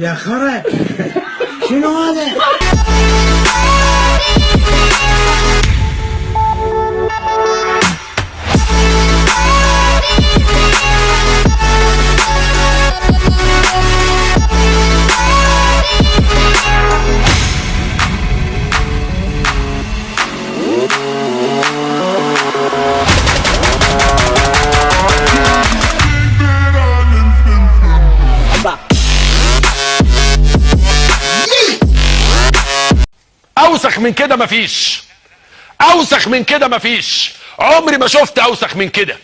いや、辛い。死まで。أوسخ من كده مفيش. أوسخ من كده مفيش. عمري ما شفت أوسخ من كده.